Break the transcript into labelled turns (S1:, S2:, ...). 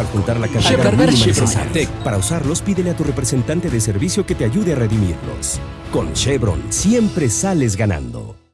S1: al la. Para usarlos, pídele a tu representante de servicio que te ayude a redimirlos. Con Chevron siempre sales ganando.